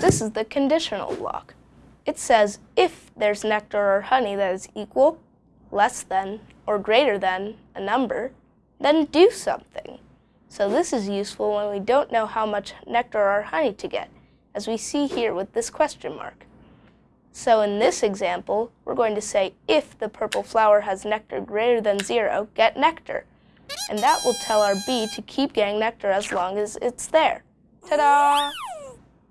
This is the conditional block. It says if there's nectar or honey that is equal, less than, or greater than a number, then do something. So this is useful when we don't know how much nectar or honey to get, as we see here with this question mark. So in this example, we're going to say if the purple flower has nectar greater than zero, get nectar. And that will tell our bee to keep getting nectar as long as it's there. Ta-da!